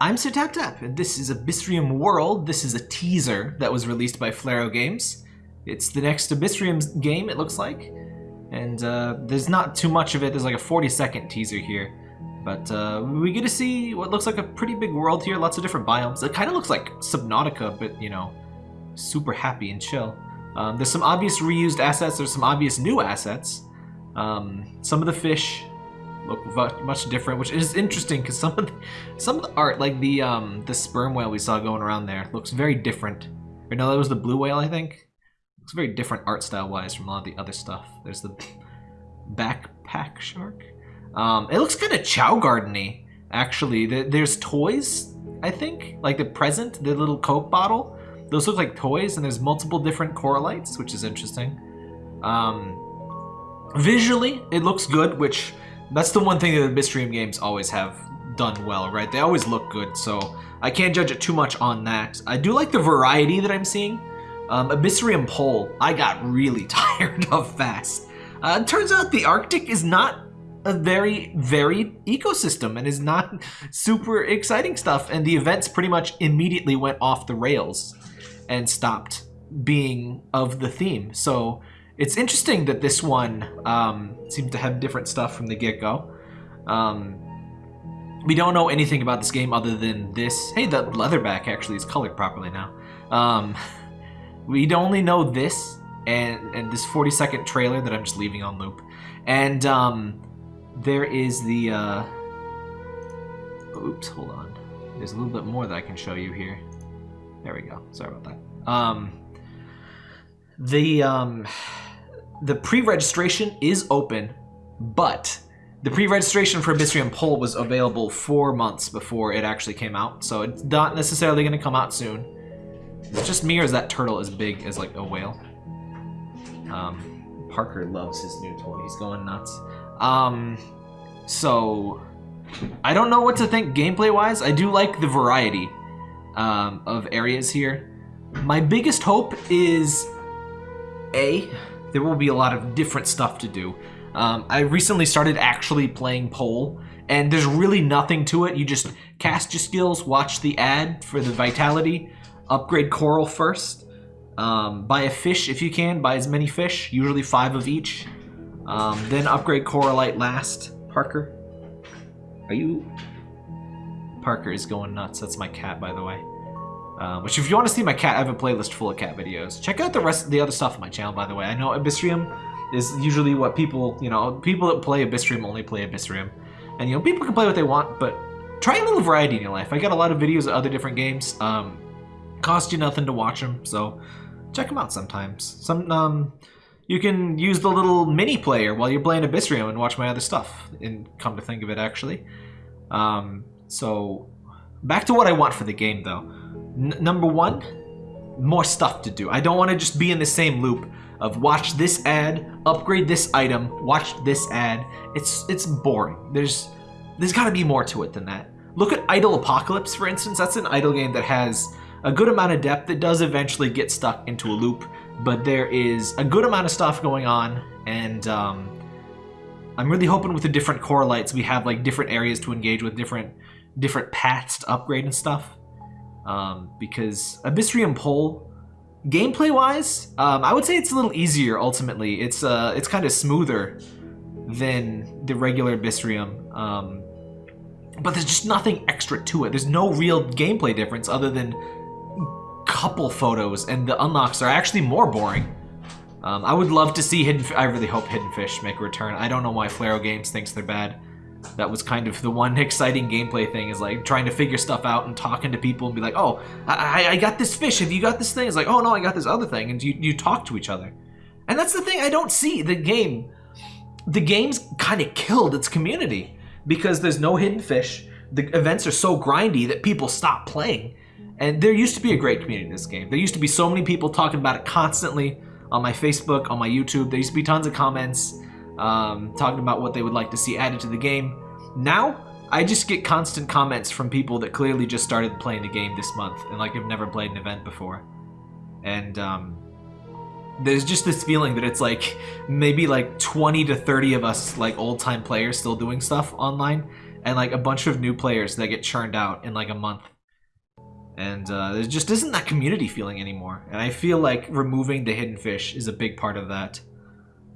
I'm Sir Tap Tap, and this is Abyssrium World. This is a teaser that was released by Flero Games. It's the next Abyssrium game, it looks like. And uh, there's not too much of it. There's like a 40 second teaser here. But uh, we get to see what looks like a pretty big world here. Lots of different biomes. It kind of looks like Subnautica, but, you know, super happy and chill. Um, there's some obvious reused assets. There's some obvious new assets. Um, some of the fish look much different, which is interesting because some of the, some of the art, like the um, the sperm whale we saw going around there, looks very different. Or no, that was the blue whale, I think. Looks very different art style wise from a lot of the other stuff. There's the backpack shark. Um, it looks kind of Chao Gardeny, actually. There's toys, I think, like the present, the little Coke bottle. Those look like toys, and there's multiple different coralites, which is interesting. Um, visually, it looks good, which that's the one thing that the Abyssrium games always have done well, right? They always look good, so I can't judge it too much on that. I do like the variety that I'm seeing. Um, Abyssrium Pole, I got really tired of fast. Uh, turns out the Arctic is not a very varied ecosystem and is not super exciting stuff, and the events pretty much immediately went off the rails and stopped being of the theme. So it's interesting that this one um, seems to have different stuff from the get-go. Um, we don't know anything about this game other than this. Hey, the leatherback actually is colored properly now. Um, we only know this and, and this 40 second trailer that I'm just leaving on loop. And um, there is the... Uh, oops, hold on. There's a little bit more that I can show you here. There we go. Sorry about that. Um, the um, the pre-registration is open, but the pre-registration for Abyssrium Pole was available four months before it actually came out, so it's not necessarily going to come out soon. It's just me or is that turtle as big as like a whale? Um, Parker loves his new toy. He's going nuts. Um, so I don't know what to think gameplay-wise. I do like the variety um, of areas here. My biggest hope is A, there will be a lot of different stuff to do. Um, I recently started actually playing Pole, and there's really nothing to it. You just cast your skills, watch the ad for the Vitality, upgrade Coral first, um, buy a fish if you can, buy as many fish, usually five of each, um, then upgrade Coralite last. Parker, are you... Parker is going nuts. That's my cat, by the way. Um, which if you want to see my cat, I have a playlist full of cat videos. Check out the rest, of the other stuff on my channel, by the way. I know Abyssrium is usually what people, you know, people that play Abyssrium only play Abyssrium. And, you know, people can play what they want, but try a little variety in your life. I got a lot of videos of other different games. Um, cost you nothing to watch them, so check them out sometimes. Some, um, you can use the little mini player while you're playing Abyssrium and watch my other stuff, and come to think of it, actually. Um, so, back to what I want for the game, though. Number one, more stuff to do. I don't want to just be in the same loop of watch this ad, upgrade this item, watch this ad. It's it's boring. There's there's got to be more to it than that. Look at Idle Apocalypse, for instance. That's an idle game that has a good amount of depth. that does eventually get stuck into a loop, but there is a good amount of stuff going on, and um, I'm really hoping with the different coralites we have like different areas to engage with, different different paths to upgrade and stuff um, because Abyssrium Pole, gameplay-wise, um, I would say it's a little easier. Ultimately, it's uh, it's kind of smoother than the regular Abyssrium, um, but there's just nothing extra to it. There's no real gameplay difference other than couple photos, and the unlocks are actually more boring. Um, I would love to see Hidden. I really hope Hidden Fish make a return. I don't know why Flero Games thinks they're bad that was kind of the one exciting gameplay thing is like trying to figure stuff out and talking to people and be like, oh, I, I got this fish. Have you got this thing? It's like, oh no, I got this other thing. And you, you talk to each other. And that's the thing I don't see. The game, the game's kind of killed its community because there's no hidden fish. The events are so grindy that people stop playing. And there used to be a great community in this game. There used to be so many people talking about it constantly on my Facebook, on my YouTube. There used to be tons of comments um, talking about what they would like to see added to the game. Now, I just get constant comments from people that clearly just started playing the game this month and like have never played an event before. And um, there's just this feeling that it's like maybe like 20 to 30 of us like old time players still doing stuff online and like a bunch of new players that get churned out in like a month. And uh, there just isn't that community feeling anymore. And I feel like removing the hidden fish is a big part of that.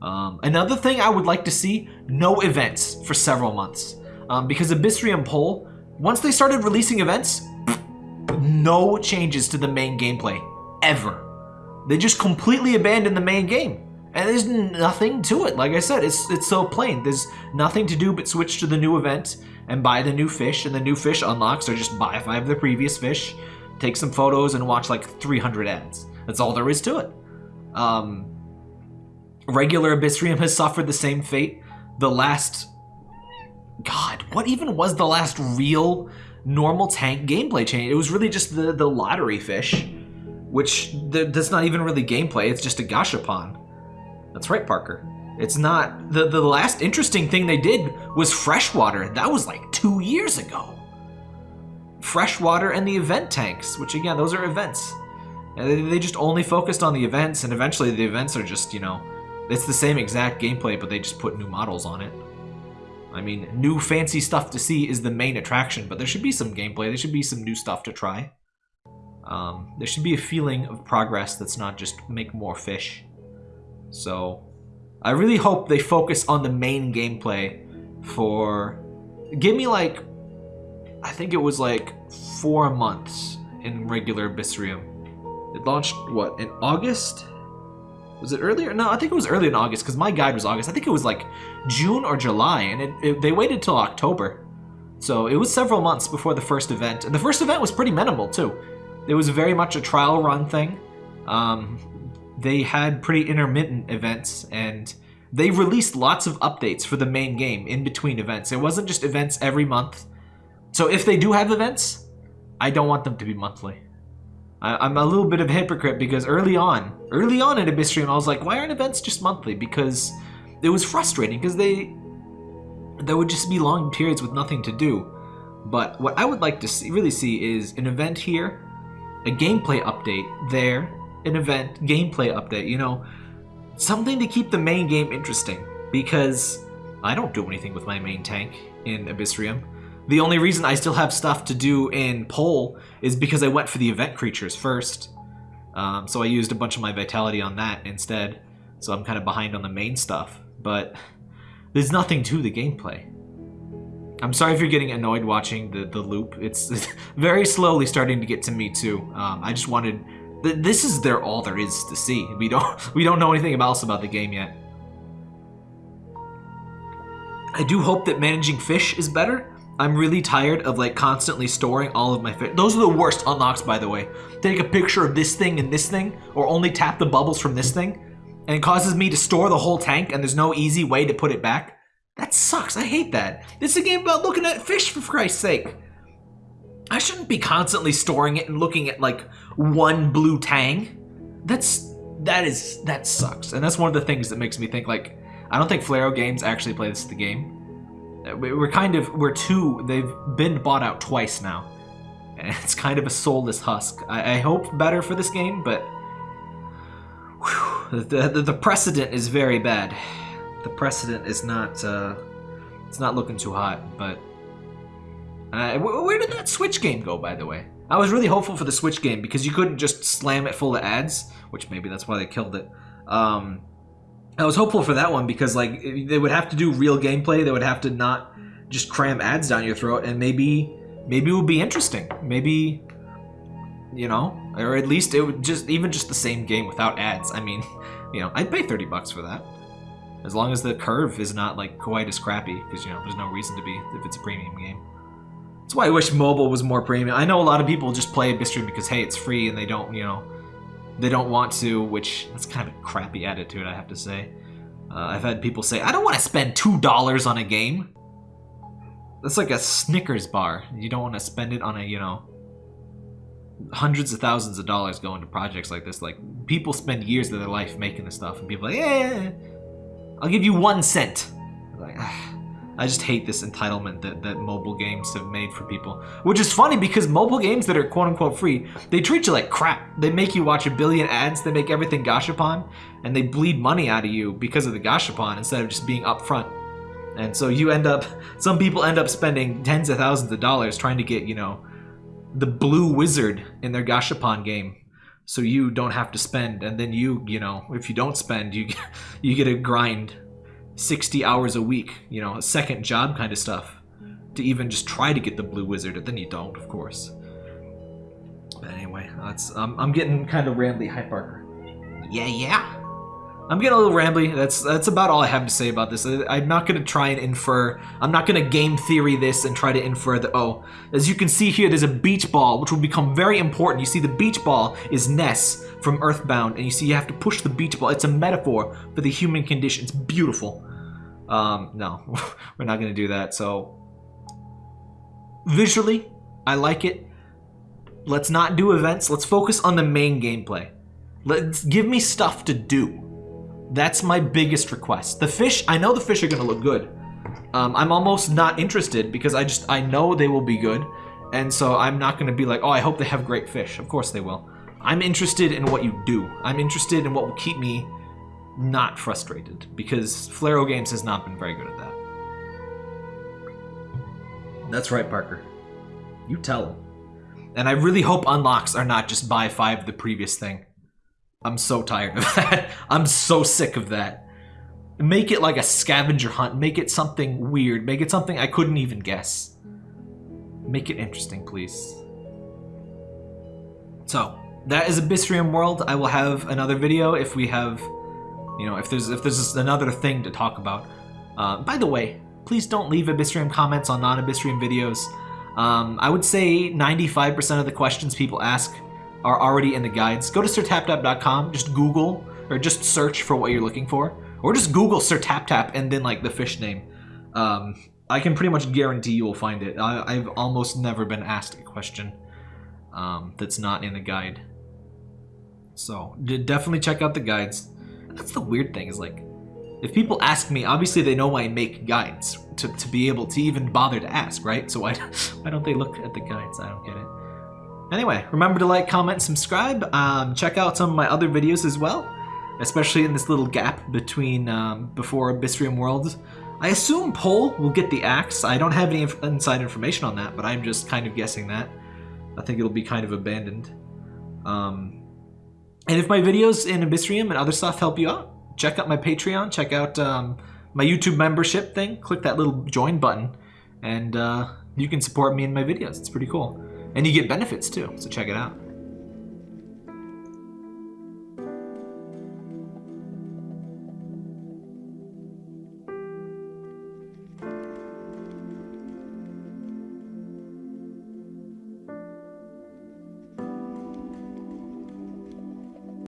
Um, another thing I would like to see, no events for several months. Um, because Abyssrium Pole, once they started releasing events, no changes to the main gameplay. Ever. They just completely abandoned the main game. And there's nothing to it. Like I said, it's it's so plain. There's nothing to do but switch to the new event and buy the new fish, and the new fish unlocks, or just buy five of the previous fish, take some photos, and watch like 300 ads. That's all there is to it. Um, regular Abyssrium has suffered the same fate. The last... God, what even was the last real normal tank gameplay change? It was really just the, the lottery fish, which that's not even really gameplay, it's just a gashapon. That's right, Parker. It's not... The, the last interesting thing they did was freshwater. That was like two years ago. Freshwater and the event tanks, which again, those are events. They just only focused on the events, and eventually the events are just, you know, it's the same exact gameplay, but they just put new models on it. I mean, new fancy stuff to see is the main attraction, but there should be some gameplay. There should be some new stuff to try. Um, there should be a feeling of progress that's not just make more fish. So, I really hope they focus on the main gameplay for... Give me like... I think it was like four months in regular Abyssrium. It launched, what, in August? Was it earlier? No, I think it was early in August because my guide was August. I think it was like June or July, and it, it, they waited till October. So it was several months before the first event. And the first event was pretty minimal too. It was very much a trial run thing. Um, they had pretty intermittent events and they released lots of updates for the main game in between events. It wasn't just events every month. So if they do have events, I don't want them to be monthly. I, am a little bit of a hypocrite because early on, early on in Abyssrium, I was like, why aren't events just monthly? Because it was frustrating because they, there would just be long periods with nothing to do. But what I would like to see, really see is an event here, a gameplay update there, an event, gameplay update, you know, something to keep the main game interesting because I don't do anything with my main tank in Abyssrium. The only reason I still have stuff to do in Pole is because I went for the event creatures first. Um, so I used a bunch of my vitality on that instead. So I'm kind of behind on the main stuff. But there's nothing to the gameplay. I'm sorry if you're getting annoyed watching the, the loop. It's, it's very slowly starting to get to me too. Um, I just wanted this is their all there is to see. We don't we don't know anything else about the game yet. I do hope that managing fish is better. I'm really tired of like constantly storing all of my fish. Those are the worst unlocks, by the way. Take a picture of this thing and this thing, or only tap the bubbles from this thing, and it causes me to store the whole tank, and there's no easy way to put it back. That sucks. I hate that. This is a game about looking at fish, for Christ's sake. I shouldn't be constantly storing it and looking at like one blue tang. That's that is that sucks, and that's one of the things that makes me think like I don't think Flero Games actually play this the game. We're kind of we're two. They've been bought out twice now, it's kind of a soulless husk. I, I hope better for this game, but whew, the, the, the precedent is very bad. The precedent is not uh, it's not looking too hot, but uh, where did that Switch game go, by the way? I was really hopeful for the Switch game because you couldn't just slam it full of ads, which maybe that's why they killed it. Um, I was hopeful for that one because like they would have to do real gameplay. They would have to not just cram ads down your throat, and maybe maybe it would be interesting. Maybe you know, or at least it would just even just the same game without ads. I mean, you know, I'd pay thirty bucks for that as long as the curve is not like quite as crappy because you know there's no reason to be if it's a premium game. That's why I wish mobile was more premium. I know a lot of people just play Abyssrium because, hey, it's free and they don't, you know, they don't want to, which that's kind of a crappy attitude, I have to say. Uh, I've had people say, I don't want to spend $2 on a game. That's like a Snickers bar. You don't want to spend it on a, you know, hundreds of thousands of dollars going to projects like this. Like, people spend years of their life making this stuff, and people like, yeah, I'll give you one cent. Like. I just hate this entitlement that, that mobile games have made for people. Which is funny because mobile games that are quote-unquote free, they treat you like crap. They make you watch a billion ads, they make everything gashapon, and they bleed money out of you because of the gashapon instead of just being upfront. And so you end up, some people end up spending tens of thousands of dollars trying to get, you know, the blue wizard in their Gashapon game. So you don't have to spend, and then you, you know, if you don't spend, you you get a grind 60 hours a week, you know, a second job kind of stuff to even just try to get the blue wizard, and then you don't, of course. But anyway, that's um, I'm getting kind of rambly, Hi Parker. Yeah, yeah. I'm getting a little rambly. That's that's about all I have to say about this. I, I'm not gonna try and infer. I'm not gonna game theory this and try to infer that. Oh, as you can see here, there's a beach ball which will become very important. You see, the beach ball is Ness from Earthbound, and you see you have to push the beach ball. It's a metaphor for the human condition. It's beautiful. Um, no, we're not gonna do that. So visually, I like it. Let's not do events. Let's focus on the main gameplay. Let's give me stuff to do. That's my biggest request. The fish, I know the fish are gonna look good. Um, I'm almost not interested because I just, I know they will be good. And so I'm not gonna be like, oh, I hope they have great fish. Of course they will. I'm interested in what you do. I'm interested in what will keep me not frustrated because Flero Games has not been very good at that. That's right, Parker. You tell him. And I really hope unlocks are not just buy five the previous thing. I'm so tired of that. I'm so sick of that. Make it like a scavenger hunt. Make it something weird. Make it something I couldn't even guess. Make it interesting, please. So, that is Abyssrium World. I will have another video if we have, you know, if there's if there's another thing to talk about. Uh, by the way, please don't leave Abyssrium comments on non-Abyssrium videos. Um, I would say 95% of the questions people ask are already in the guides. Go to sirtaptap.com, just Google or just search for what you're looking for, or just Google Sir Tap Tap and then like the fish name. Um, I can pretty much guarantee you will find it. I, have almost never been asked a question um, that's not in the guide. So definitely check out the guides. That's the weird thing is like, if people ask me, obviously they know I make guides to, to be able to even bother to ask, right? So why, why don't they look at the guides? I don't get it. Anyway, remember to like, comment, subscribe. Um, check out some of my other videos as well, especially in this little gap between um, before Abyssrium World. I assume Pole will get the axe. I don't have any inf inside information on that, but I'm just kind of guessing that. I think it'll be kind of abandoned. Um, and if my videos in Abyssrium and other stuff help you out, check out my Patreon, check out um, my YouTube membership thing, click that little join button, and uh, you can support me in my videos. It's pretty cool. And you get benefits too, so check it out.